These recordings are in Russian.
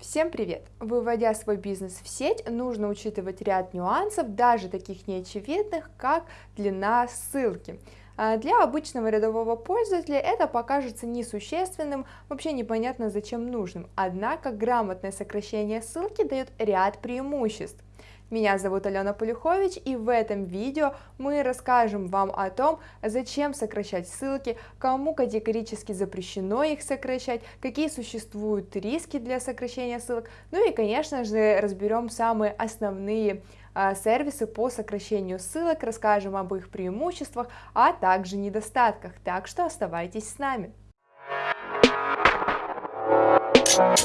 Всем привет! Выводя свой бизнес в сеть, нужно учитывать ряд нюансов, даже таких неочевидных, как длина ссылки. А для обычного рядового пользователя это покажется несущественным, вообще непонятно зачем нужным, однако грамотное сокращение ссылки дает ряд преимуществ. Меня зовут Алена Полюхович и в этом видео мы расскажем вам о том, зачем сокращать ссылки, кому категорически запрещено их сокращать, какие существуют риски для сокращения ссылок, ну и конечно же разберем самые основные а, сервисы по сокращению ссылок, расскажем об их преимуществах, а также недостатках, так что оставайтесь с нами.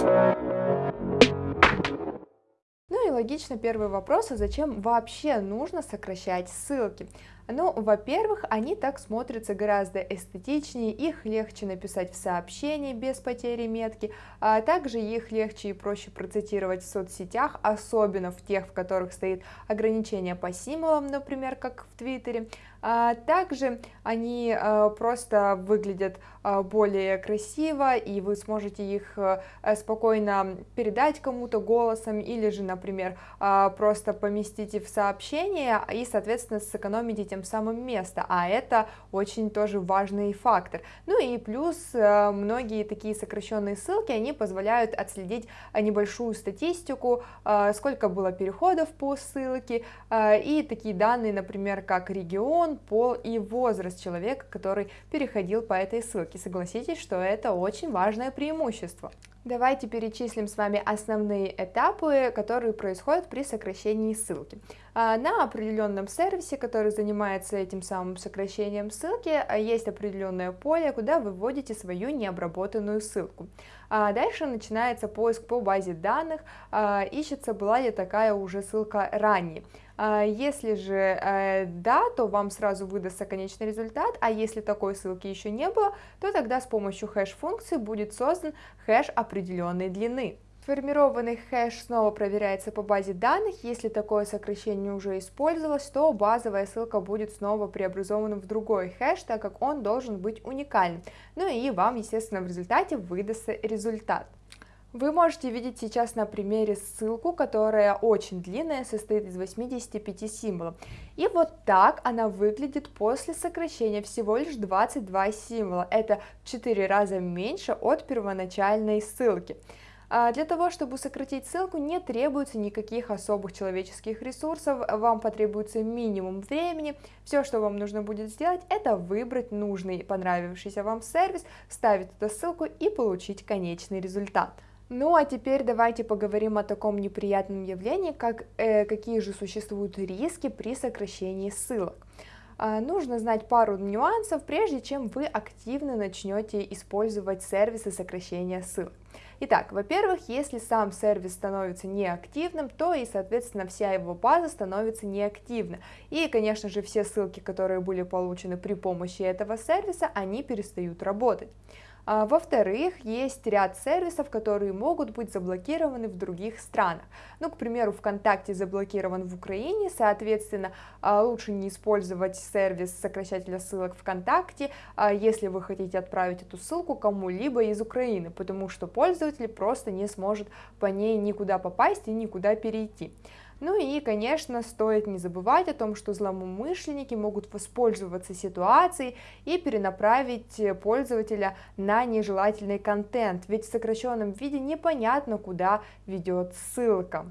Ну и логично первый вопрос, а зачем вообще нужно сокращать ссылки? Ну, во-первых, они так смотрятся гораздо эстетичнее, их легче написать в сообщении без потери метки, а также их легче и проще процитировать в соцсетях, особенно в тех, в которых стоит ограничение по символам, например, как в Твиттере. А также они а, просто выглядят более красиво, и вы сможете их спокойно передать кому-то голосом, или же, например, просто поместите в сообщение и, соответственно, сэкономите тем самым место, а это очень тоже важный фактор. Ну и плюс э, многие такие сокращенные ссылки, они позволяют отследить э, небольшую статистику, э, сколько было переходов по ссылке, и такие данные, например, как регион, пол и возраст человека, который переходил по этой ссылке. Согласитесь, что это очень важное преимущество. Давайте перечислим с вами основные этапы, которые происходят при сокращении ссылки. А, на определенном сервисе, который занимается этим самым сокращением ссылки, а, есть определенное поле, куда вы вводите свою необработанную ссылку. А, дальше начинается поиск по базе данных, ищется, была ли такая уже ссылка ранее. Если же э, да, то вам сразу выдастся конечный результат, а если такой ссылки еще не было, то тогда с помощью хэш-функции будет создан хэш определенной длины. Сформированный хэш снова проверяется по базе данных, если такое сокращение уже использовалось, то базовая ссылка будет снова преобразована в другой хэш, так как он должен быть уникальным. Ну и вам, естественно, в результате выдастся результат. Вы можете видеть сейчас на примере ссылку, которая очень длинная, состоит из 85 символов. И вот так она выглядит после сокращения всего лишь 22 символа. Это в 4 раза меньше от первоначальной ссылки. А для того, чтобы сократить ссылку, не требуется никаких особых человеческих ресурсов, вам потребуется минимум времени. Все, что вам нужно будет сделать, это выбрать нужный понравившийся вам сервис, вставить эту ссылку и получить конечный результат. Ну а теперь давайте поговорим о таком неприятном явлении, как э, какие же существуют риски при сокращении ссылок. А, нужно знать пару нюансов, прежде чем вы активно начнете использовать сервисы сокращения ссылок. Итак, во-первых, если сам сервис становится неактивным, то и, соответственно, вся его база становится неактивна. И, конечно же, все ссылки, которые были получены при помощи этого сервиса, они перестают работать. А, Во-вторых, есть ряд сервисов, которые могут быть заблокированы в других странах. Ну, к примеру, ВКонтакте заблокирован в Украине, соответственно, а, лучше не использовать сервис сокращателя ссылок ВКонтакте, а, если вы хотите отправить эту ссылку кому-либо из Украины, потому что пользователь просто не сможет по ней никуда попасть и никуда перейти. Ну и, конечно, стоит не забывать о том, что злоумышленники могут воспользоваться ситуацией и перенаправить пользователя на нежелательный контент, ведь в сокращенном виде непонятно, куда ведет ссылка.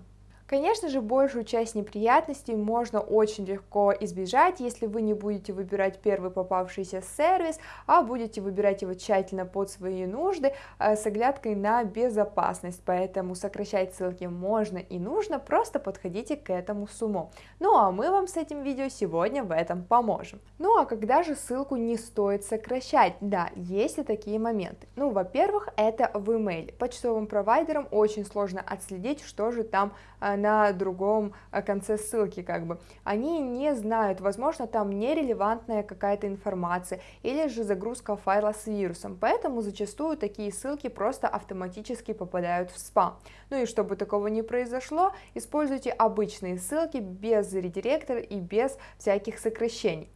Конечно же, большую часть неприятностей можно очень легко избежать, если вы не будете выбирать первый попавшийся сервис, а будете выбирать его тщательно под свои нужды э, с оглядкой на безопасность, поэтому сокращать ссылки можно и нужно, просто подходите к этому с умом. Ну а мы вам с этим видео сегодня в этом поможем. Ну а когда же ссылку не стоит сокращать? Да, есть и такие моменты. Ну, во-первых, это в email. Почтовым провайдерам очень сложно отследить, что же там э, на другом э, конце ссылки, как бы. Они не знают, возможно, там нерелевантная какая-то информация, или же загрузка файла с вирусом, поэтому зачастую такие ссылки просто автоматически попадают в спам. Ну и чтобы такого не произошло, используйте обычные ссылки без редиректора и без всяких сокращений.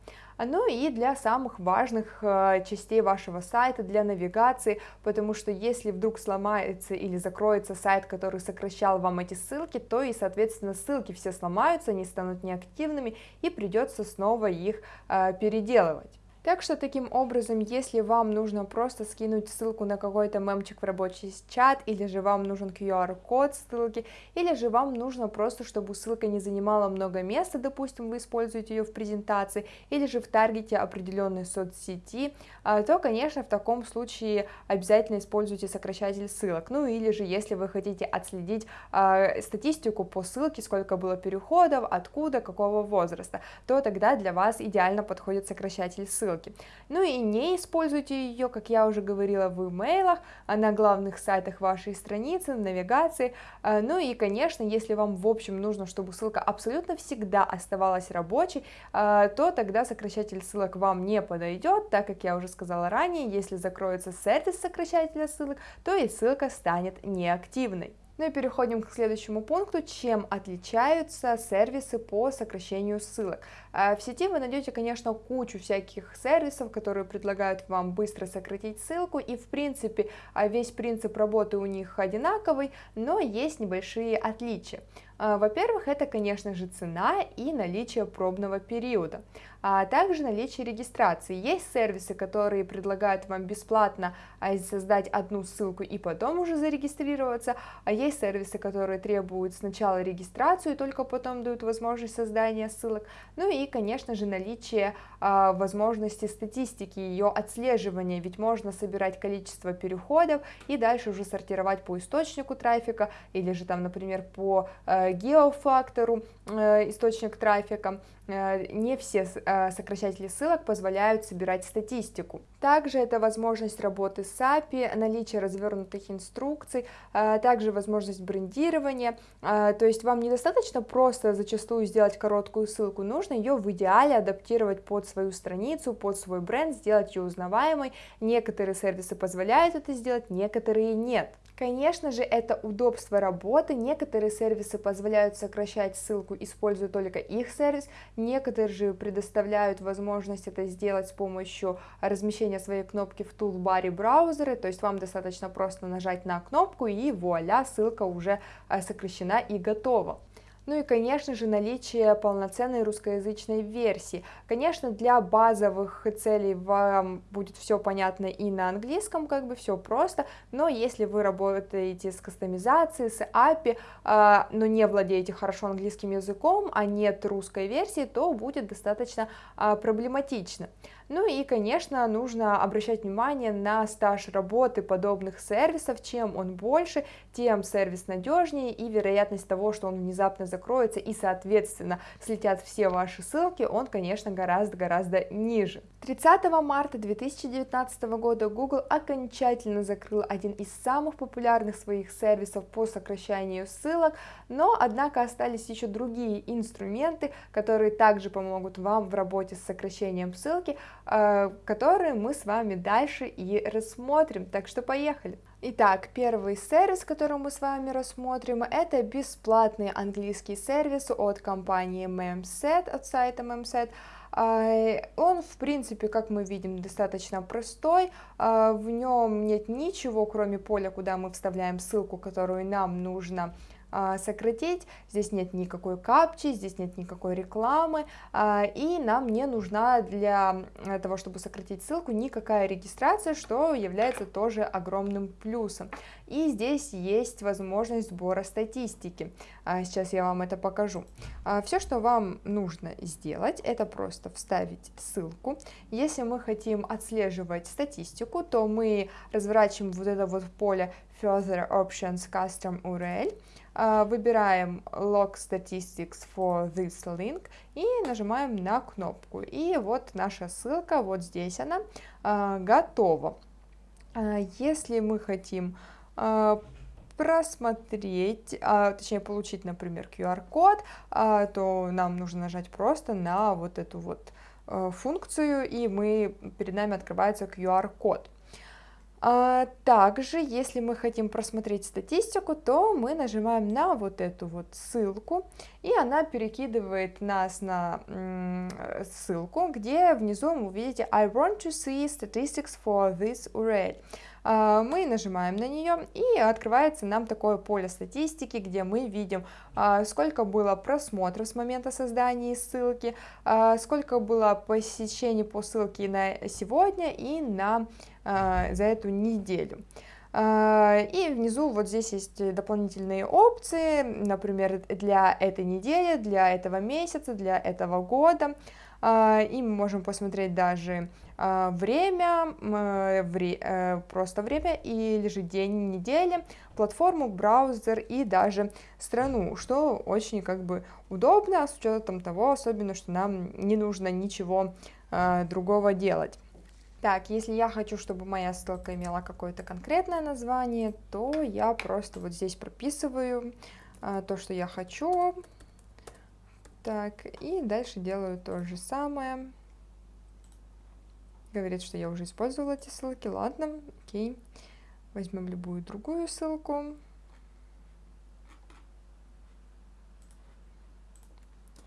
Ну и для самых важных э, частей вашего сайта, для навигации, потому что если вдруг сломается или закроется сайт, который сокращал вам эти ссылки, то и, соответственно, ссылки все сломаются, они станут неактивными и придется снова их э, переделывать. Так что таким образом, если вам нужно просто скинуть ссылку на какой-то мемчик в рабочий чат, или же вам нужен QR-код ссылки, или же вам нужно просто, чтобы ссылка не занимала много места, допустим, вы используете ее в презентации, или же в таргете определенной соцсети, а, то, конечно, в таком случае обязательно используйте сокращатель ссылок. Ну или же, если вы хотите отследить э, статистику по ссылке, сколько было переходов, откуда, какого возраста, то тогда для вас идеально подходит сокращатель ссылок ссылки. Ну и не используйте ее, как я уже говорила, в имейлах, а на главных сайтах вашей страницы, навигации. А, ну и, конечно, если вам в общем нужно, чтобы ссылка абсолютно всегда оставалась рабочей, а, то тогда сокращатель ссылок вам не подойдет, так как я уже сказала ранее, если закроется сервис сокращателя ссылок, то и ссылка станет неактивной. Ну и переходим к следующему пункту, чем отличаются сервисы по сокращению ссылок. А, в сети вы найдете, конечно, кучу всяких сервисов, которые предлагают вам быстро сократить ссылку, и в принципе а, весь принцип работы у них одинаковый, но есть небольшие отличия. А, во-первых, это, конечно же, цена и наличие пробного периода, а также наличие регистрации. Есть сервисы, которые предлагают вам бесплатно а, создать одну ссылку и потом уже зарегистрироваться, а есть сервисы, которые требуют сначала регистрацию и только потом дают возможность создания ссылок. Ну и, конечно же, наличие а, возможности статистики, ее отслеживания, ведь можно собирать количество переходов и дальше уже сортировать по источнику трафика или же там, например, по геофактору э, источник трафика, э, не все э, сокращатели ссылок позволяют собирать статистику. Также это возможность работы с API, наличие развернутых инструкций, также возможность брендирования, то есть вам недостаточно просто зачастую сделать короткую ссылку, нужно ее в идеале адаптировать под свою страницу, под свой бренд, сделать ее узнаваемой. Некоторые сервисы позволяют это сделать, некоторые нет. Конечно же, это удобство работы, некоторые сервисы позволяют сокращать ссылку, используя только их сервис, некоторые же предоставляют возможность это сделать с помощью размещения своей кнопки в тулбаре браузера, то есть вам достаточно просто нажать на кнопку и вуаля, ссылка уже э, сокращена и готова. Ну и, конечно же, наличие полноценной русскоязычной версии. Конечно, для базовых целей вам будет все понятно и на английском, как бы все просто, но если вы работаете с кастомизацией, с API, а, но не владеете хорошо английским языком, а нет русской версии, то будет достаточно а, проблематично. Ну и, конечно, нужно обращать внимание на стаж работы подобных сервисов. Чем он больше, тем сервис надежнее и вероятность того, что он внезапно закроется и, соответственно, слетят все ваши ссылки, он, конечно, гораздо-гораздо ниже. 30 марта 2019 года Google окончательно закрыл один из самых популярных своих сервисов по сокращению ссылок, но, однако, остались еще другие инструменты, которые также помогут вам в работе с сокращением ссылки, которые мы с вами дальше и рассмотрим. Так что поехали! Итак, первый сервис, который мы с вами рассмотрим, это бесплатный английский сервис от компании Memset, от сайта Memset. Э, он, в принципе, как мы видим, достаточно простой, э, в нем нет ничего, кроме поля, куда мы вставляем ссылку, которую нам нужно сократить, здесь нет никакой капчи, здесь нет никакой рекламы, а, и нам не нужна для того, чтобы сократить ссылку, никакая регистрация, что является тоже огромным плюсом. И здесь есть возможность сбора статистики, а, сейчас я вам это покажу. Все, что вам нужно сделать, это просто вставить ссылку. Если мы хотим отслеживать статистику, то мы разворачиваем вот это вот поле Further Options Custom URL, а, выбираем Log Statistics for this link и нажимаем на кнопку. И вот наша ссылка, вот здесь она, а, готова. А, если мы хотим просмотреть, точнее получить, например, QR-код, то нам нужно нажать просто на вот эту вот функцию, и мы, перед нами открывается QR-код. А, также, если мы хотим просмотреть статистику, то мы нажимаем на вот эту вот ссылку, и она перекидывает нас на ссылку, где внизу вы увидите I want to see statistics for this URL. А, мы нажимаем на нее и открывается нам такое поле статистики, где мы видим, а, сколько было просмотров с момента создания ссылки, сколько было посещений по ссылке на сегодня и на а, за эту неделю. А, и внизу вот здесь есть дополнительные опции, например, для этой недели, для этого месяца, для этого года. А, и мы можем посмотреть даже время, э, просто время, или же день недели, платформу, браузер и даже страну, что очень как бы удобно, с учетом того, особенно, что нам не нужно ничего другого делать. Так, если я хочу, чтобы моя ссылка имела какое-то конкретное название, то я просто вот здесь прописываю а, то, что я хочу. Так, и дальше делаю то же самое. Говорит, что я уже использовала эти ссылки. Ладно, окей. Возьмем любую другую ссылку.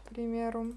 К примеру.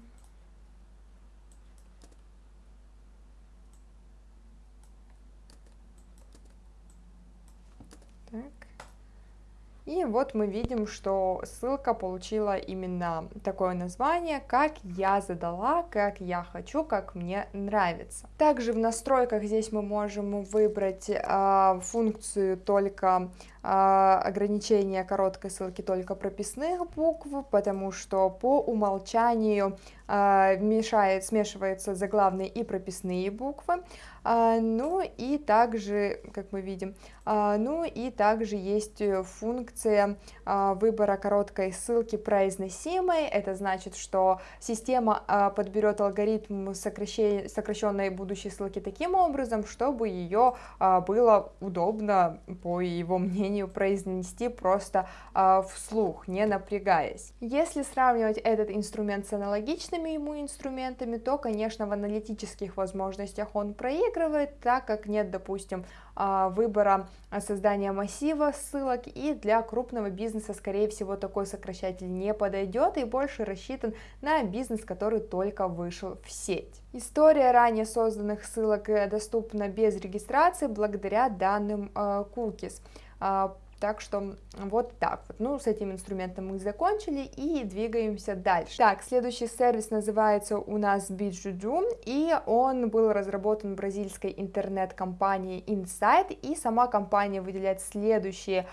И вот мы видим, что ссылка получила именно такое название, как я задала, как я хочу, как мне нравится. Также в настройках здесь мы можем выбрать э, функцию только а, ограничение короткой ссылки только прописных букв, потому что по умолчанию а, мешает, смешиваются заглавные и прописные буквы. А, ну и также, как мы видим, ну и также есть функция выбора короткой ссылки произносимой. Это значит, что система подберет алгоритм сокращенной будущей ссылки таким образом, чтобы ее было удобно, по его мнению, произнести просто э, вслух, не напрягаясь. Если сравнивать этот инструмент с аналогичными ему инструментами, то, конечно, в аналитических возможностях он проигрывает, так как нет, допустим, э, выбора создания массива ссылок, и для крупного бизнеса, скорее всего, такой сокращатель не подойдет и больше рассчитан на бизнес, который только вышел в сеть. История ранее созданных ссылок э, доступна без регистрации благодаря данным э, cookies. Так что вот так вот. Ну, с этим инструментом мы закончили и двигаемся дальше. Так, следующий сервис называется у нас Bijuju, и он был разработан бразильской интернет-компанией Insight, и сама компания выделяет следующие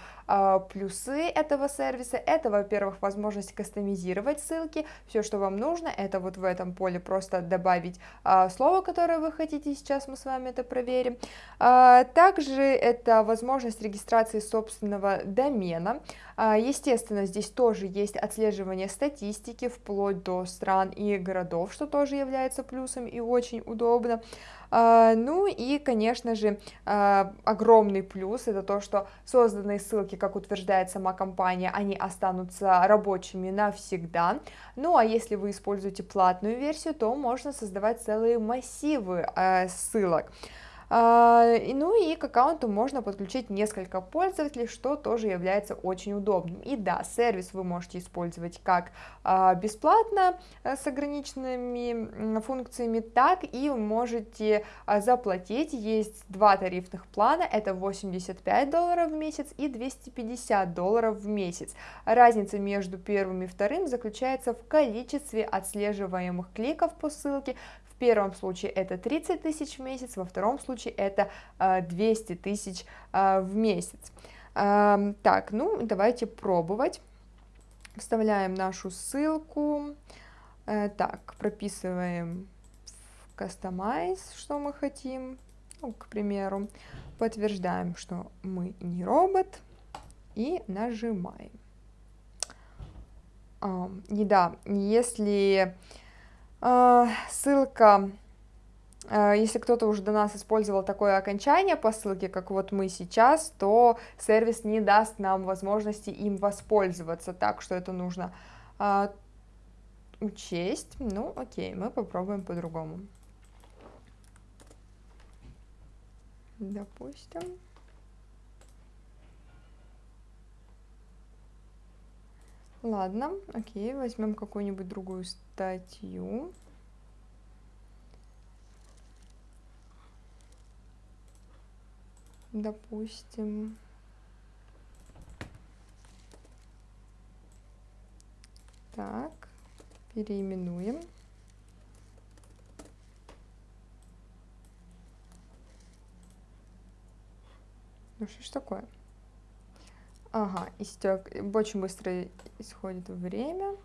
плюсы этого сервиса. Это, во-первых, возможность кастомизировать ссылки. Все, что вам нужно, это вот в этом поле просто добавить э, слово, которое вы хотите. Сейчас мы с вами это проверим. Э, также это возможность регистрации собственного домена. А, естественно, здесь тоже есть отслеживание статистики вплоть до стран и городов, что тоже является плюсом и очень удобно. А, ну и, конечно же, а, огромный плюс это то, что созданные ссылки, как утверждает сама компания, они останутся рабочими навсегда. Ну а если вы используете платную версию, то можно создавать целые массивы ссылок. А, ну и к аккаунту можно подключить несколько пользователей, что тоже является очень удобным. И да, сервис вы можете использовать как а, бесплатно э, с ограниченными функциями, так и можете а, заплатить. Есть два тарифных плана, это 85 долларов в месяц и 250 долларов в месяц. Разница между первым и вторым заключается в количестве отслеживаемых кликов по ссылке, первом случае это 30 тысяч в месяц, во втором случае это 200 а, тысяч а, в месяц. Так, ну давайте пробовать. Вставляем нашу ссылку. Э, так, прописываем в Customize, что мы хотим, ну, к примеру. Подтверждаем, что мы не робот. И нажимаем. И да, если а, ссылка, а, если кто-то уже до нас использовал такое окончание по ссылке, как вот мы сейчас, то сервис не даст нам возможности им воспользоваться, так что это нужно а, учесть. Ну, окей, мы попробуем по-другому. Допустим. Ладно, окей, возьмем какую-нибудь другую статью. Допустим. Так, переименуем. Ну что ж такое? Ага, истек. Очень быстро исходит время.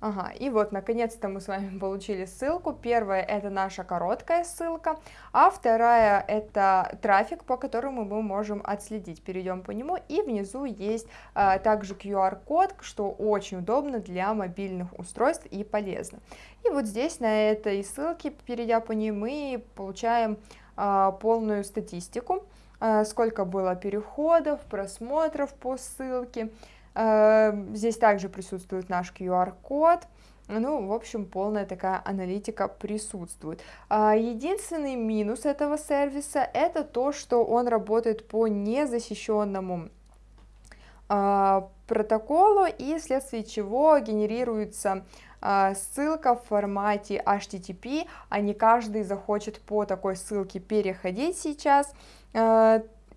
Ага, и вот, наконец-то мы с вами получили ссылку. Первая это наша короткая ссылка, а вторая это трафик, по которому мы можем отследить. Перейдем по нему, и внизу есть а, также QR-код, что очень удобно для мобильных устройств и полезно. И вот здесь на этой ссылке, перейдя по ней, мы получаем а, полную статистику, а, сколько было переходов, просмотров по ссылке, здесь также присутствует наш QR-код. Ну, в общем, полная такая аналитика присутствует. А, единственный минус этого сервиса это то, что он работает по незащищенному а, протоколу и вследствие чего генерируется а, ссылка в формате HTTP, а не каждый захочет по такой ссылке переходить сейчас.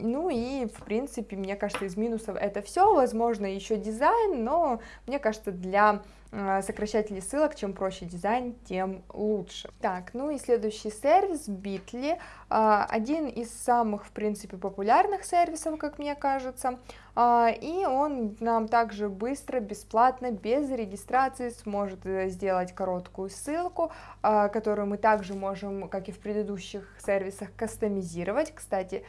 Ну и, в принципе, мне кажется, из минусов это все. Возможно, еще дизайн, но мне кажется, для Э, сокращателей ссылок, чем проще дизайн, тем лучше. Так, ну и следующий сервис Bitly, э, один из самых, в принципе, популярных сервисов, как мне кажется, э, и он нам также быстро, бесплатно, без регистрации сможет сделать короткую ссылку, которую мы также можем, как и в предыдущих сервисах, кастомизировать. Кстати,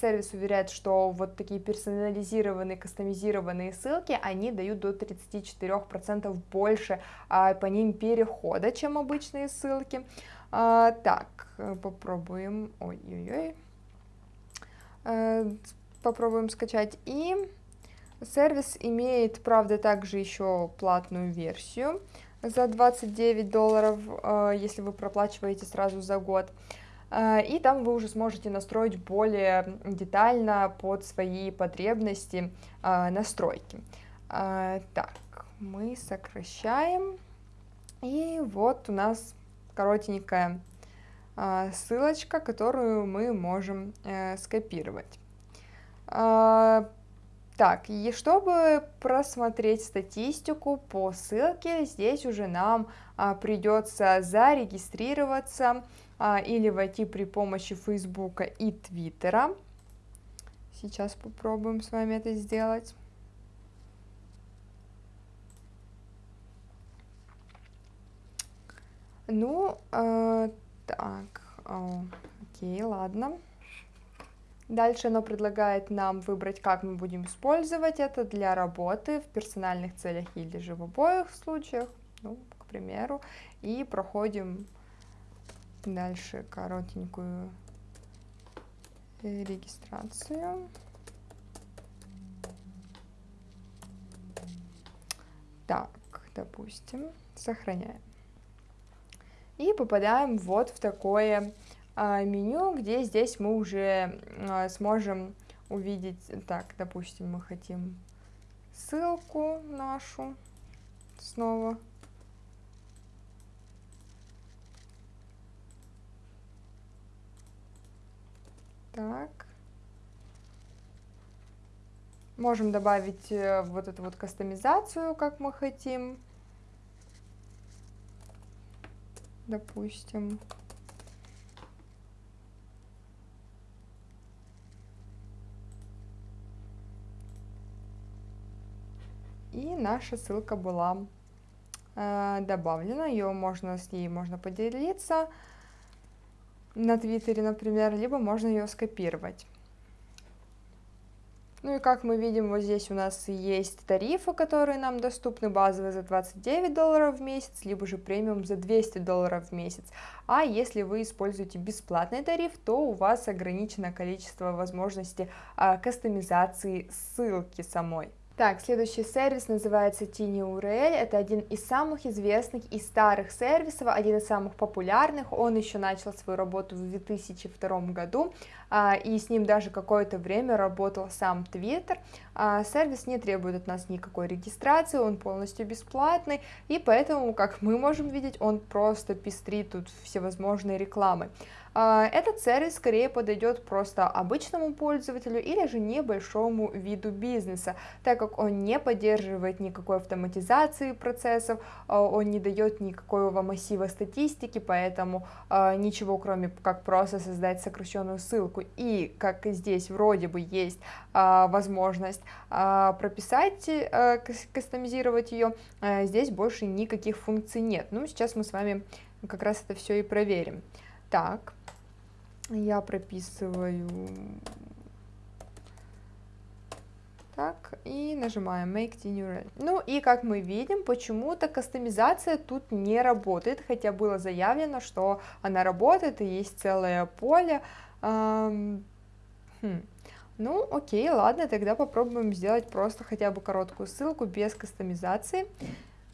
сервис уверяет, что вот такие персонализированные, кастомизированные ссылки, они дают до 34% больше больше а, по ним перехода, чем обычные ссылки. А, так, попробуем, ой-ой-ой, а, попробуем скачать. И сервис имеет, правда, также еще платную версию за 29 долларов, а, если вы проплачиваете сразу за год. И там вы уже сможете настроить более детально под свои потребности настройки. Так, мы сокращаем. И вот у нас коротенькая а, ссылочка, которую мы можем э, скопировать. А, так, и чтобы просмотреть статистику по ссылке, здесь уже нам а, придется зарегистрироваться а, или войти при помощи Фейсбука и Твиттера. Сейчас попробуем с вами это сделать. Ну, э, так, э, окей, ладно. Дальше оно предлагает нам выбрать, как мы будем использовать это для работы в персональных целях или же в обоих случаях, ну, к примеру, и проходим дальше коротенькую регистрацию. Так, допустим, сохраняем и попадаем вот в такое а, меню, где здесь мы уже а, сможем увидеть, так, допустим, мы хотим ссылку нашу снова. Так. Можем добавить э, вот эту вот кастомизацию, как мы хотим. Допустим. И наша ссылка была э, добавлена, ее можно с ней можно поделиться на Твиттере, например, либо можно ее скопировать. Ну и как мы видим, вот здесь у нас есть тарифы, которые нам доступны, базовый за 29 долларов в месяц, либо же премиум за 200 долларов в месяц. А если вы используете бесплатный тариф, то у вас ограничено количество возможностей а, кастомизации ссылки самой. Так, следующий сервис называется TinyURL, это один из самых известных и старых сервисов, один из самых популярных, он еще начал свою работу в 2002 году, а, и с ним даже какое-то время работал сам Twitter, а, сервис не требует от нас никакой регистрации, он полностью бесплатный, и поэтому, как мы можем видеть, он просто пестрит тут всевозможной рекламой. А, этот сервис скорее подойдет просто обычному пользователю или же небольшому виду бизнеса, так как он не поддерживает никакой автоматизации процессов, а, он не дает никакого массива статистики, поэтому а, ничего кроме как просто создать сокращенную ссылку. И как здесь вроде бы есть возможность прописать, кастомизировать ее, здесь больше никаких функций нет. Ну, сейчас мы с вами как раз это все и проверим. Так, я прописываю так, и нажимаем Make URL. Ну и как мы видим, почему-то кастомизация тут не работает, хотя было заявлено, что она работает, и есть целое поле. Эм, хм. Ну, окей, ладно, тогда попробуем сделать просто хотя бы короткую ссылку без кастомизации.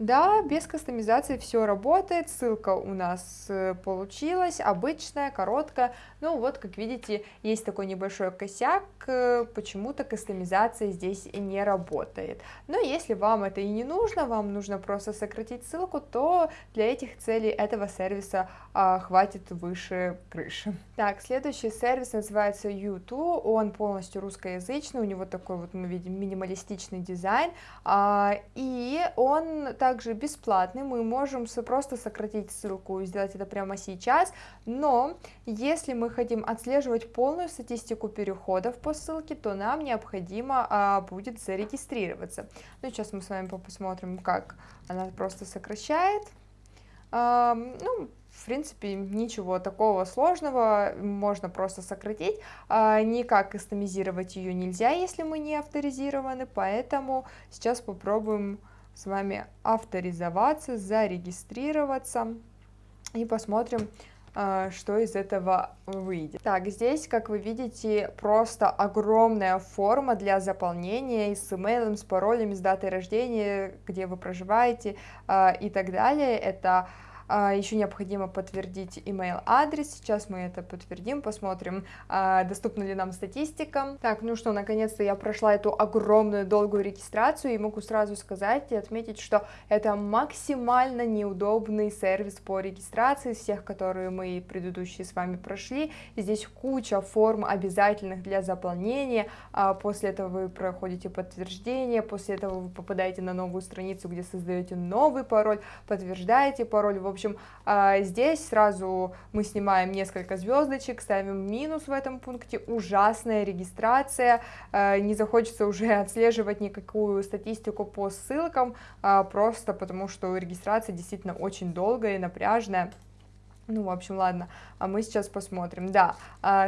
Да, без кастомизации все работает, ссылка у нас э, получилась, обычная, короткая, ну вот, как видите, есть такой небольшой косяк, э, почему-то кастомизация здесь не работает. Но если вам это и не нужно, вам нужно просто сократить ссылку, то для этих целей этого сервиса а, хватит выше крыши. Так, следующий сервис называется U2, он полностью русскоязычный, у него такой вот, мы видим, минималистичный дизайн, а, и он также также бесплатный, мы можем просто сократить ссылку и сделать это прямо сейчас, но если мы хотим отслеживать полную статистику переходов по ссылке, то нам необходимо а, будет зарегистрироваться. Ну, сейчас мы с вами посмотрим, как она просто сокращает. А, ну, в принципе, ничего такого сложного, можно просто сократить, а, никак кастомизировать ее нельзя, если мы не авторизированы, поэтому сейчас попробуем с вами авторизоваться, зарегистрироваться и посмотрим, а, что из этого выйдет. Так, здесь, как вы видите, просто огромная форма для заполнения с имейлом, с паролями, с датой рождения, где вы проживаете а, и так далее. Это Еще необходимо подтвердить email адрес. Сейчас мы это подтвердим, посмотрим, а, доступна ли нам статистика. Так, ну что, наконец-то я прошла эту огромную долгую регистрацию и могу сразу сказать и отметить, что это максимально неудобный сервис по регистрации всех, которые мы предыдущие с вами прошли. Здесь куча форм обязательных для заполнения. А, после этого вы проходите подтверждение, после этого вы попадаете на новую страницу, где создаете новый пароль, подтверждаете пароль. В общем, общем, а, здесь сразу мы снимаем несколько звездочек, ставим минус в этом пункте, ужасная регистрация, а, не захочется уже отслеживать никакую статистику по ссылкам, а, просто потому что регистрация действительно очень долгая и напряжная. Ну, в общем, ладно, а мы сейчас посмотрим. Да,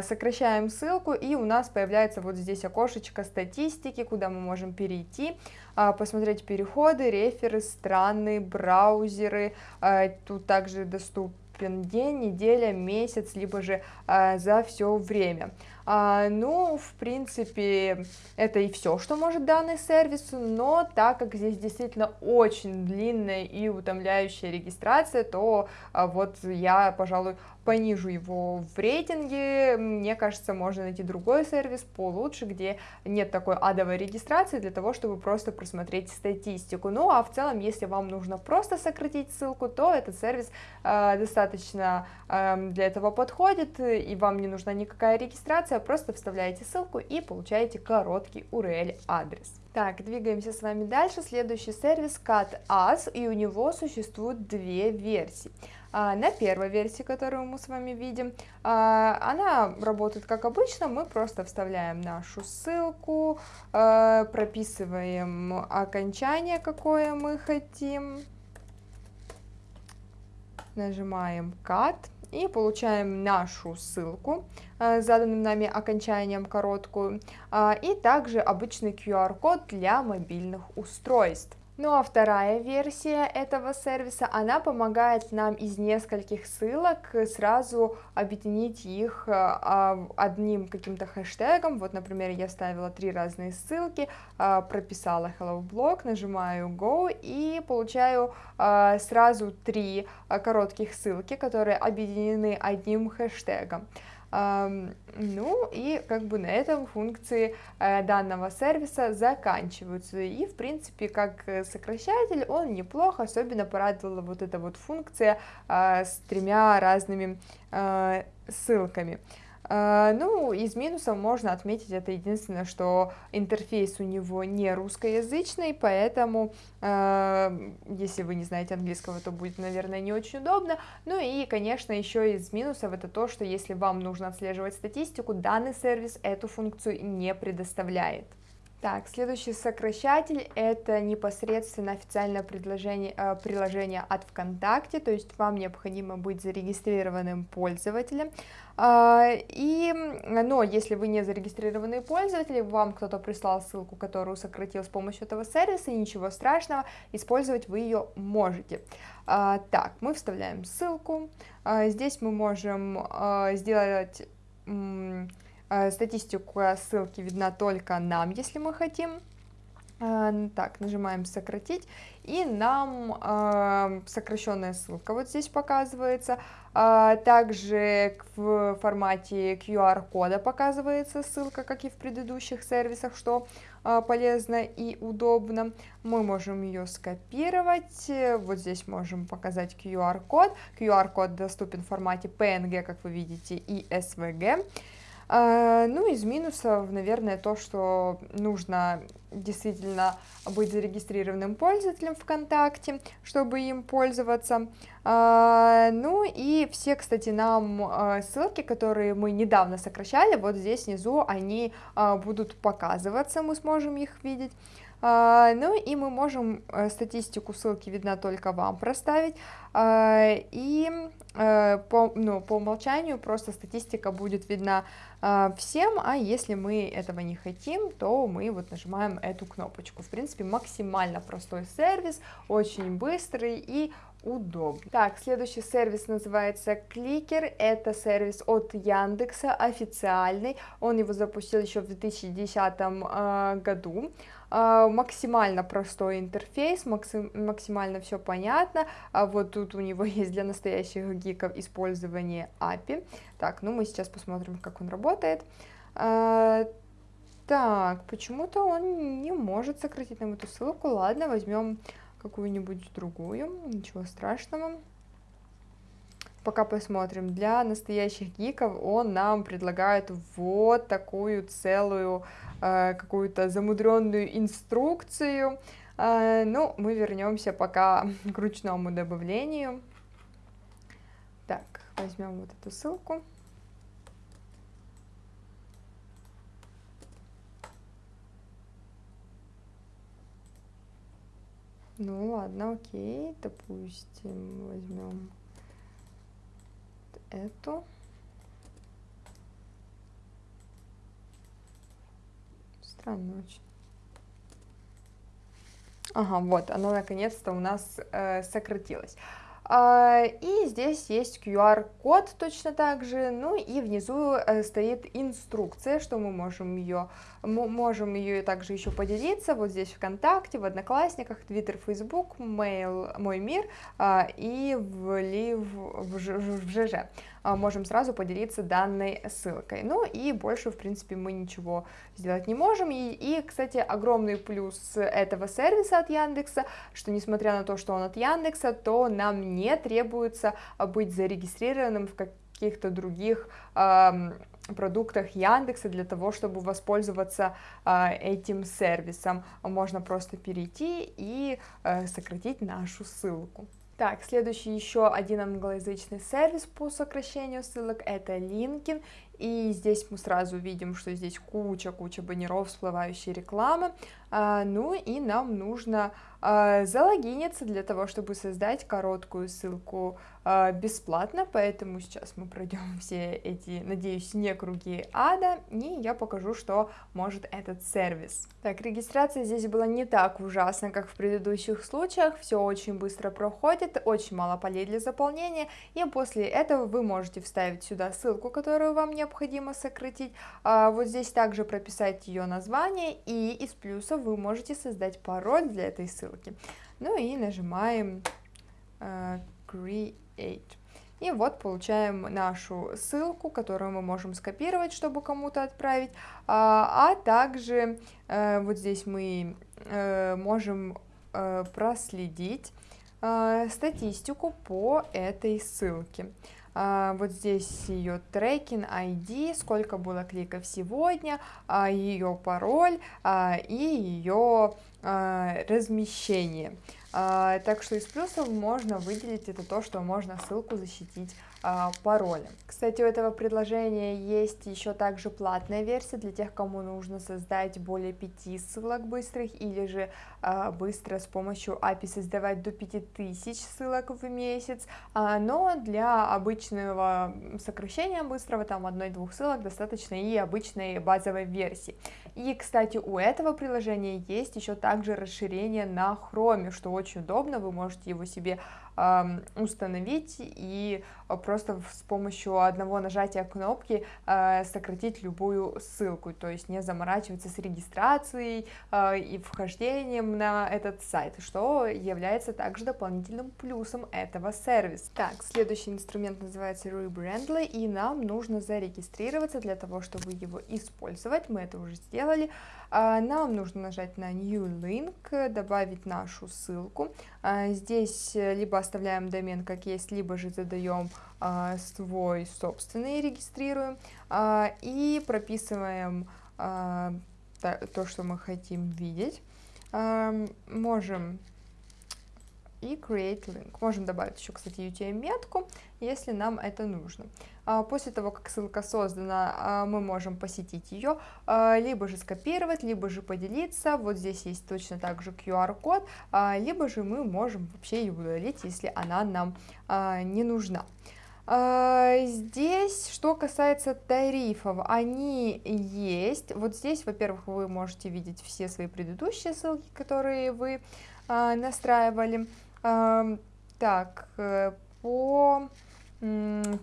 сокращаем ссылку, и у нас появляется вот здесь окошечко статистики, куда мы можем перейти. А, посмотреть переходы, реферы, страны, браузеры, а, тут также доступен день, неделя, месяц, либо же а, за все время. А, ну, в принципе, это и все, что может данный сервис, но так как здесь действительно очень длинная и утомляющая регистрация, то а, вот я, пожалуй, понижу его в рейтинге, мне кажется, можно найти другой сервис получше, где нет такой адовой регистрации для того, чтобы просто просмотреть статистику. Ну а в целом, если вам нужно просто сократить ссылку, то этот сервис э, достаточно э, для этого подходит, и вам не нужна никакая регистрация, просто вставляете ссылку и получаете короткий URL адрес. Так, двигаемся с вами дальше. Следующий сервис CatAs, и у него существует две версии. А, на первой версии, которую мы с вами видим, а, она работает как обычно, мы просто вставляем нашу ссылку, а, прописываем окончание, какое мы хотим, нажимаем Cut и получаем нашу ссылку с заданным нами окончанием короткую, и также обычный QR-код для мобильных устройств. Ну а вторая версия этого сервиса, она помогает нам из нескольких ссылок сразу объединить их а, одним каким-то хэштегом. Вот, например, я ставила три разные ссылки, а, прописала Hello Blog, нажимаю Go и получаю а, сразу три коротких ссылки, которые объединены одним хэштегом. Ну и как бы на этом функции э, данного сервиса заканчиваются. И в принципе как сокращатель он неплох, особенно порадовала вот эта вот функция а, с тремя разными а, ссылками. А, ну, из минусов можно отметить это единственное, что интерфейс у него не русскоязычный, поэтому, а, если вы не знаете английского, то будет, наверное, не очень удобно. Ну и, конечно, еще из минусов это то, что если вам нужно отслеживать статистику, данный сервис эту функцию не предоставляет. Так, следующий сокращатель это непосредственно официальное предложение, э, приложение от ВКонтакте, то есть вам необходимо быть зарегистрированным пользователем. Э, и, но если вы не зарегистрированный пользователь, вам кто-то прислал ссылку, которую сократил с помощью этого сервиса, ничего страшного, использовать вы ее можете. Э, так, мы вставляем ссылку, э, здесь мы можем э, сделать статистика ссылки видна только нам, если мы хотим. Э, так, нажимаем сократить, и нам э, сокращенная ссылка вот здесь показывается. Также в формате QR-кода показывается ссылка, как и в предыдущих сервисах, что полезно и удобно. Мы можем ее скопировать, вот здесь можем показать QR-код. QR-код доступен в формате PNG, как вы видите, и SVG. А, ну, из минусов, наверное, то, что нужно действительно быть зарегистрированным пользователем ВКонтакте, чтобы им пользоваться. А, ну и все, кстати, нам а, ссылки, которые мы недавно сокращали, вот здесь внизу они будут показываться, мы сможем их видеть. Ну и мы можем э, статистику ссылки видно только вам проставить. И э, по, ну, по умолчанию просто статистика будет видна всем, а если мы этого не хотим, то мы вот нажимаем эту кнопочку. В принципе, максимально простой сервис, очень быстрый и удобно. Так, следующий сервис называется Кликер, это сервис от Яндекса, официальный, он его запустил еще в 2010 э, году, максимально простой интерфейс, максимально все понятно, а вот тут у него есть для настоящих гиков использование API, так, ну мы сейчас посмотрим, как он работает, э, так, почему-то он не может сократить нам эту ссылку, ладно, возьмем какую-нибудь другую, ничего страшного. Пока посмотрим. Для настоящих гиков он нам предлагает вот такую целую э, какую-то замудренную инструкцию. Э, ну, мы вернемся пока к ручному добавлению. Так, возьмем вот эту ссылку. Ну ладно, окей, допустим, возьмем эту. Странно очень. Ага, вот, оно наконец-то у нас э, сократилось. А, и здесь есть QR-код точно так же, ну и внизу э, стоит инструкция, что мы можем ее, мы можем ее также еще поделиться, вот здесь ВКонтакте, в Одноклассниках, Твиттер, Фейсбук, Mail, Мой Мир а, и в, Лив, в, в ЖЖ. А, можем сразу поделиться данной ссылкой. Ну и больше, в принципе, мы ничего сделать не можем. И, и, кстати, огромный плюс этого сервиса от Яндекса, что несмотря на то, что он от Яндекса, то нам не требуется быть зарегистрированным в каких-то других э, продуктах Яндекса для того, чтобы воспользоваться э, этим сервисом. Можно просто перейти и э, сократить нашу ссылку. Так, следующий еще один англоязычный сервис по сокращению ссылок это LinkedIn, и здесь мы сразу видим, что здесь куча-куча баннеров, всплывающей рекламы, а, ну и нам нужно а, залогиниться для того, чтобы создать короткую ссылку а, бесплатно, поэтому сейчас мы пройдем все эти, надеюсь, не круги ада, и я покажу, что может этот сервис. Так, регистрация здесь была не так ужасна, как в предыдущих случаях, все очень быстро проходит, очень мало полей для заполнения, и после этого вы можете вставить сюда ссылку, которую вам необходимо сократить, вот здесь также прописать ее название, и из плюсов вы можете создать пароль для этой ссылки. Ну и нажимаем uh, Create. И вот получаем нашу ссылку, которую мы можем скопировать, чтобы кому-то отправить, а, а также а, вот здесь мы а, можем а, проследить статистику по этой ссылке. А, вот здесь ее трекинг ID, сколько было кликов сегодня, а, ее пароль а, и ее размещение. Так что из плюсов можно выделить это то, что можно ссылку защитить пароля. Кстати, у этого предложения есть еще также платная версия для тех, кому нужно создать более 5 ссылок быстрых или же а, быстро с помощью API создавать до 5000 ссылок в месяц, а, но для обычного сокращения быстрого, там одной-двух ссылок, достаточно и обычной базовой версии. И, кстати, у этого приложения есть еще также расширение на Chrome, что очень удобно, вы можете его себе установить и а, просто с помощью одного нажатия кнопки а, сократить любую ссылку, то есть не заморачиваться с регистрацией а, и вхождением на этот сайт, что является также дополнительным плюсом этого сервиса. Так, следующий инструмент называется Rebrandly, и нам нужно зарегистрироваться для того, чтобы его использовать, мы это уже сделали. Нам нужно нажать на New Link, добавить нашу ссылку. Здесь либо оставляем домен как есть, либо же задаем а, свой собственный, регистрируем а, и прописываем а, то, что мы хотим видеть. А, можем и create link. Можем добавить еще, кстати, UTM-метку, если нам это нужно. А, после того, как ссылка создана, а, мы можем посетить ее, а, либо же скопировать, либо же поделиться. Вот здесь есть точно так же QR-код, либо же мы можем вообще ее удалить, если она нам не нужна. Здесь, что касается тарифов, они есть. Вот здесь, во-первых, вы можете видеть все свои предыдущие ссылки, которые вы настраивали. Так, э, по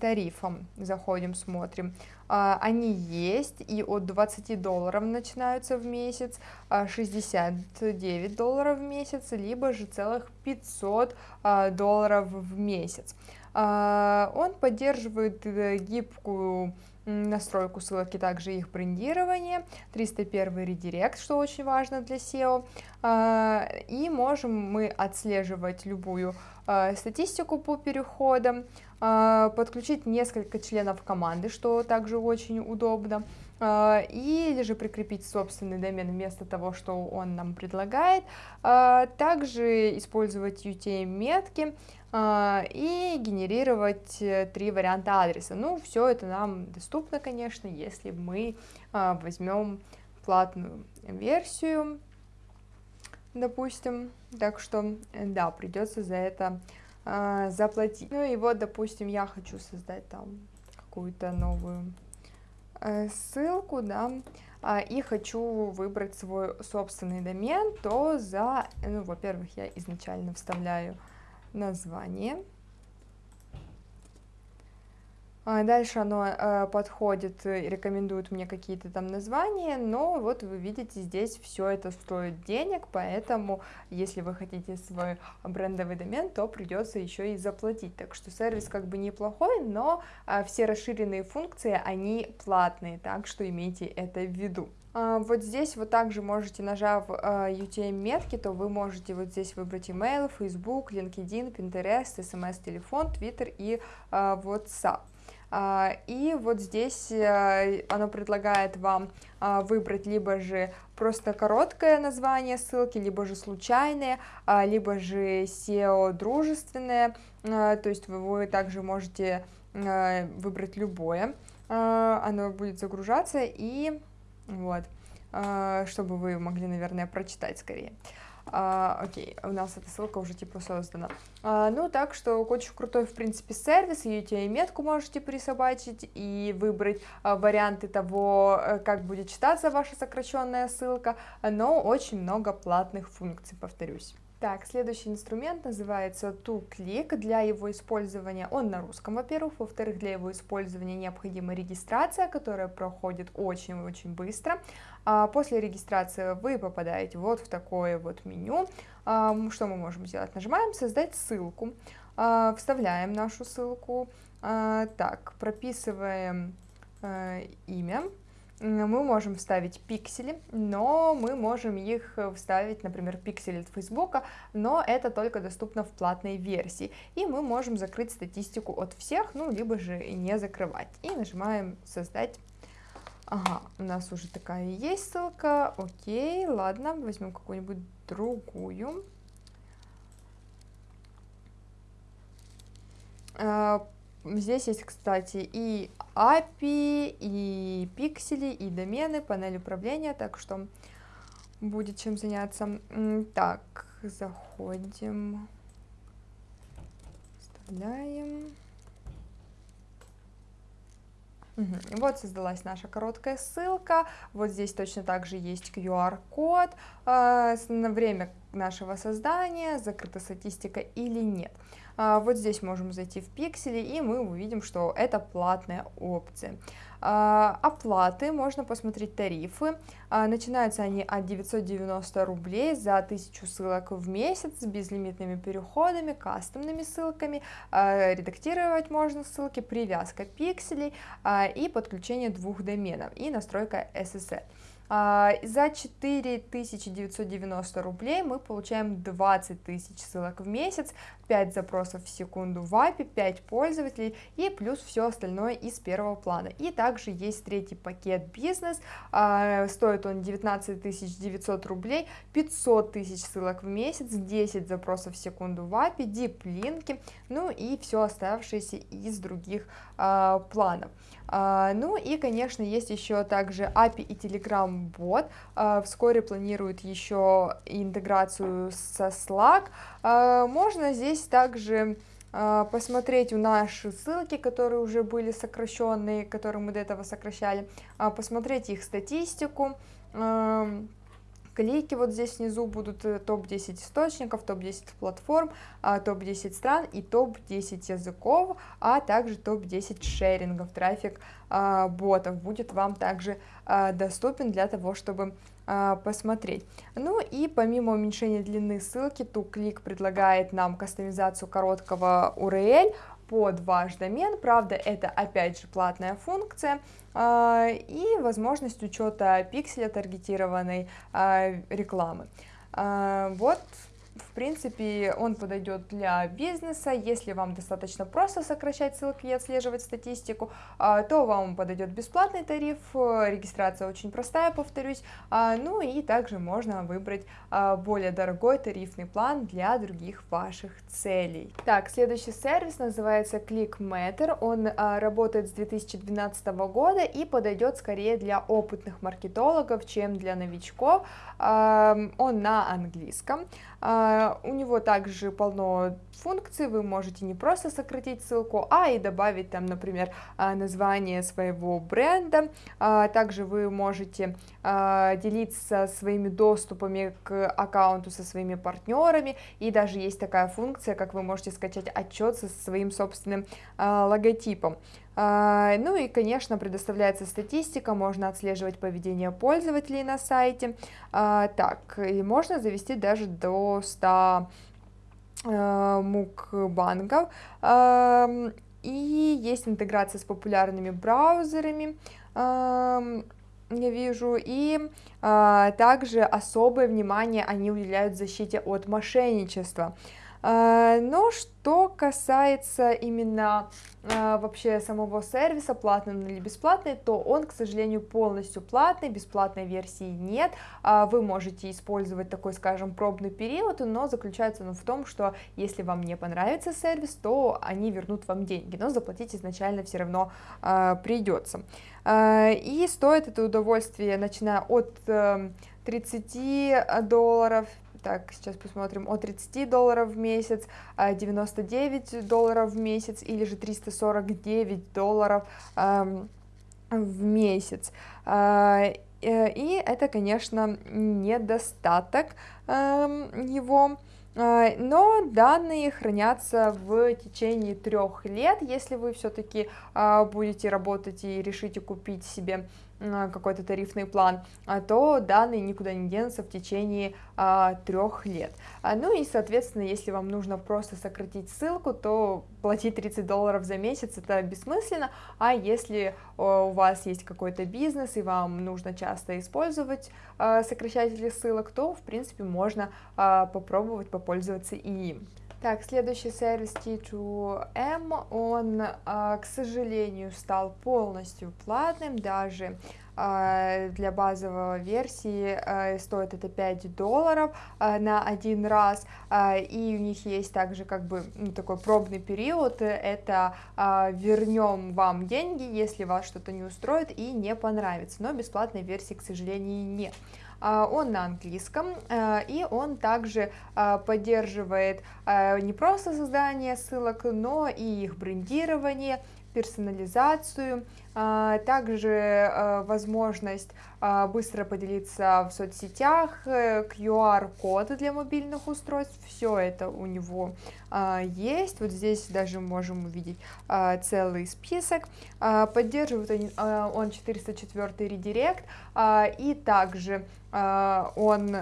тарифам заходим, смотрим. А, они есть и от 20 долларов начинаются в месяц, 69 а, долларов в месяц, либо же целых 500 а, долларов в месяц. Он поддерживает э, гибкую настройку ссылок и также их брендирование, 301 редирект, что очень важно для SEO, и можем мы отслеживать любую статистику по переходам, а, подключить несколько членов команды, что также очень удобно, а, или же прикрепить собственный домен вместо того, что он нам предлагает, а, также использовать UTM-метки и генерировать э, три варианта адреса. Ну, все это нам доступно, конечно, если мы возьмем платную версию, допустим, так что, да, придется за это а, заплатить. Ну и вот, допустим, я хочу создать там какую-то новую э, ссылку, да, а, и хочу выбрать свой собственный домен, то за, ну, во-первых, я изначально вставляю название, дальше оно э, подходит, рекомендует мне какие-то там названия, но вот вы видите, здесь все это стоит денег, поэтому если вы хотите свой брендовый домен, то придется еще и заплатить. Так что сервис как бы неплохой, но э, все расширенные функции, они платные, так что имейте это в виду. А, вот здесь вот также можете, нажав UTM-метки, то вы можете вот здесь выбрать email, Facebook, LinkedIn, Pinterest, SMS, телефон, Twitter и WhatsApp. А, и вот здесь э, оно предлагает вам а, выбрать либо же просто короткое название ссылки, либо же случайное, а, либо же SEO дружественное, то есть вы также можете выбрать любое оно будет загружаться и вот, чтобы вы могли, наверное, прочитать скорее. А, окей, у нас эта ссылка уже типа создана. А, ну, так что очень крутой, в принципе, сервис, и метку можете присобачить и выбрать а, варианты того, э, как будет читаться ваша сокращенная ссылка, но очень много платных функций, повторюсь. Так, следующий инструмент называется ToClick. Для его использования он на русском, во-первых. Во-вторых, для его использования необходима регистрация, которая проходит очень-очень быстро. А после регистрации вы попадаете вот в такое вот меню. А, что мы можем сделать? Нажимаем «Создать ссылку», а, вставляем нашу ссылку, так, прописываем а, имя, мы можем вставить пиксели, но мы можем их вставить, например, пиксели от Фейсбука, но это только доступно в платной версии. И мы можем закрыть статистику от всех, ну, либо же не закрывать. И нажимаем «Создать». Ага, у нас уже такая есть ссылка. Окей, ладно, возьмем какую-нибудь другую. Здесь есть, кстати, и API, и пиксели, и домены, панель управления, так что будет чем заняться. Так, заходим, вставляем. Вот создалась наша короткая ссылка, вот здесь точно так же есть QR-код, э, время нашего создания, закрыта статистика или нет. А, вот здесь можем зайти в пиксели, и мы увидим, что это платная опция. А, оплаты, можно посмотреть тарифы. А, начинаются они от 990 рублей за 1000 ссылок в месяц с безлимитными переходами, кастомными ссылками. Редактировать можно ссылки, привязка пикселей и подключение двух доменов и настройка SSL. За 4990 рублей мы получаем 20 тысяч ссылок в месяц, 5 запросов в секунду в API, 5 пользователей и плюс все остальное из первого плана. И также есть третий пакет бизнес, а, стоит он 19 900 рублей, 500 тысяч ссылок в месяц, 10 запросов в секунду в API, дип-линки, ну и все оставшееся из других а, планов. Ну и, конечно, есть еще также API и Telegram бот. А, вскоре планируют еще интеграцию со Slack. А, можно здесь также а, посмотреть у наши ссылки, которые уже были сокращенные, которые мы до этого сокращали, посмотреть их статистику, клики вот здесь внизу будут э, топ-10 источников, топ-10 платформ, топ-10 стран и топ-10 языков, а также топ-10 шерингов, трафик ботов будет вам также доступен для того, чтобы посмотреть. Ну и помимо уменьшения длины ссылки, TuClick предлагает нам кастомизацию короткого URL под ваш домен, правда это опять же платная функция, и возможность учета пикселя таргетированной рекламы. Вот в принципе, он подойдет для бизнеса, если вам достаточно просто сокращать ссылки и отслеживать статистику, а, то вам подойдет бесплатный тариф, регистрация очень простая, повторюсь, а, ну и также можно выбрать а, более дорогой тарифный план для других ваших целей. Так, следующий сервис называется ClickMatter, он работает с 2012 года и подойдет скорее для опытных маркетологов, чем для новичков, он на английском, у него также полно функций, вы можете не просто сократить ссылку, а и добавить там, например, а, название своего бренда. А, также вы можете делиться своими доступами к аккаунту со своими партнерами, и даже есть такая функция, как вы можете скачать отчет со своим собственным логотипом. Ну и, конечно, предоставляется статистика, можно отслеживать поведение пользователей на сайте. Так, и можно завести даже до 100 э, мукбангов. И есть интеграция с популярными браузерами, я вижу, и также особое внимание они уделяют защите от мошенничества. А, но что касается именно а, вообще самого сервиса, платный или бесплатный, то он, к сожалению, полностью платный, бесплатной версии нет, а, вы можете использовать такой, скажем, пробный период, но заключается он в том, что если вам не понравится сервис, то они вернут вам деньги, но заплатить изначально все равно придется. И стоит это удовольствие, начиная от 30 эм, долларов, так, сейчас посмотрим, от 30 долларов в месяц, 99 а, долларов в месяц или же 349 долларов в месяц. Э, и это, конечно, недостаток его, э, но данные хранятся в течение трех лет, если вы все-таки а, будете работать и решите купить себе какой-то тарифный план, а то данные никуда не денутся в течение а, трех лет. А, ну и, соответственно, если вам нужно просто сократить ссылку, то платить 30 долларов за месяц это бессмысленно, а если у вас есть какой-то бизнес и вам нужно часто использовать а, сокращатели ссылок, то, в принципе, можно попробовать попользоваться и им. Так, следующий сервис T2M, он, а, к сожалению, стал полностью платным, даже а, для базовой версии а, стоит это 5 долларов на один раз, и у них есть также как бы ну, такой пробный период, это вернем вам деньги, если вас что-то не устроит и не понравится, но бесплатной версии, к сожалению, нет. А, он на английском, а, и он также а, поддерживает не просто создание ссылок, но и их брендирование, персонализацию, также э, возможность быстро поделиться в соцсетях, э, для мобильных устройств, все это у него есть, вот здесь даже можем увидеть целый список, поддерживает он 404 редирект, и также он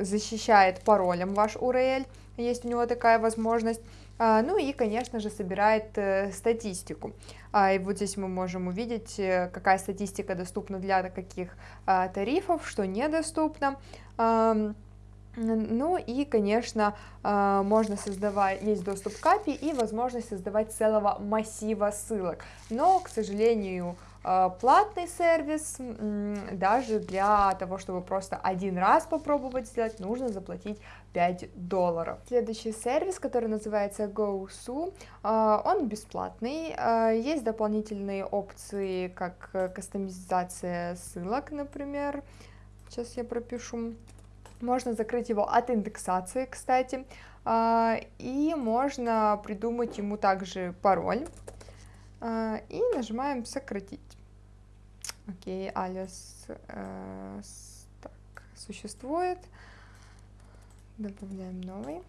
защищает паролем ваш URL, есть у него такая возможность, а, ну и, конечно же, собирает э, статистику. А, и вот здесь мы можем увидеть, э, какая статистика доступна для каких а, тарифов, что недоступно. Ну и, конечно, можно создавать, есть доступ к API и возможность создавать целого массива ссылок. Но, к сожалению, платный сервис, даже для того, чтобы просто один раз попробовать сделать, нужно заплатить 5 долларов. Следующий сервис, который называется GoSu, э, он бесплатный, э, есть дополнительные опции, как кастомизация ссылок, например, сейчас я пропишу, можно закрыть его от индексации, кстати, и можно придумать ему также пароль, и нажимаем сократить. Окей, алис э, так, существует. Добавляем новый.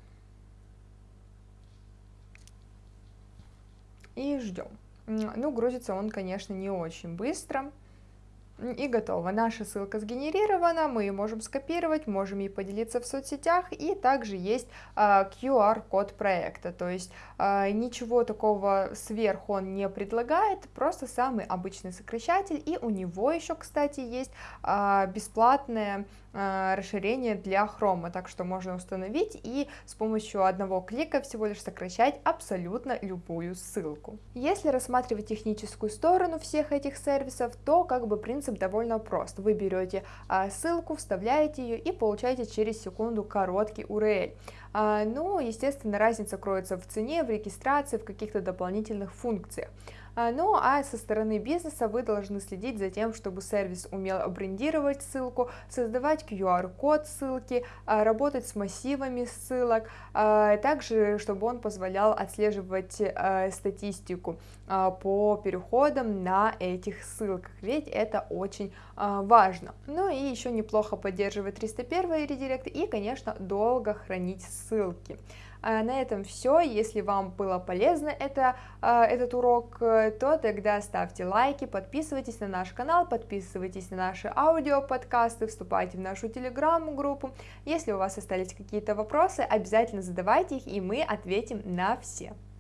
И ждем. Ну, грузится он, конечно, не очень быстро. И готово. Наша ссылка сгенерирована, мы ее можем скопировать, можем ей поделиться в соцсетях, и также есть а, QR-код проекта, то есть а, ничего такого сверху он не предлагает, просто самый обычный сокращатель, и у него еще, кстати, есть а, бесплатное а, расширение для хрома, так что можно установить и с помощью одного клика всего лишь сокращать абсолютно любую ссылку. Если рассматривать техническую сторону всех этих сервисов, то как бы принцип довольно прост. Вы берете а, ссылку, вставляете ее и получаете через секунду короткий URL. А, ну, естественно, разница кроется в цене, в регистрации, в каких-то дополнительных функциях. А, ну а со стороны бизнеса вы должны следить за тем, чтобы сервис умел брендировать ссылку, создавать QR-код ссылки, а, работать с массивами ссылок, а, также чтобы он позволял отслеживать статистику по переходам на этих ссылках, ведь это очень важно. Ну и еще неплохо поддерживать 301 редирект и, конечно, долго хранить ссылки. А на этом все. Если вам было полезно это, а, этот урок, э, то тогда ставьте лайки, подписывайтесь на наш канал, подписывайтесь на наши аудиоподкасты, вступайте в нашу телеграм-группу. Если у вас остались какие-то вопросы, обязательно задавайте их, и мы ответим на все.